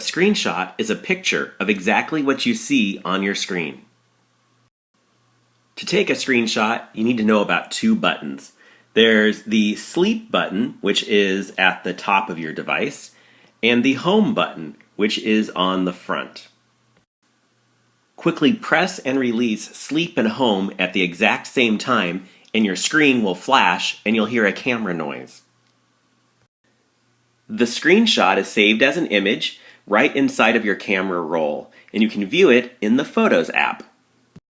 A screenshot is a picture of exactly what you see on your screen. To take a screenshot, you need to know about two buttons. There's the sleep button, which is at the top of your device, and the home button, which is on the front. Quickly press and release sleep and home at the exact same time and your screen will flash and you'll hear a camera noise. The screenshot is saved as an image right inside of your camera roll and you can view it in the Photos app.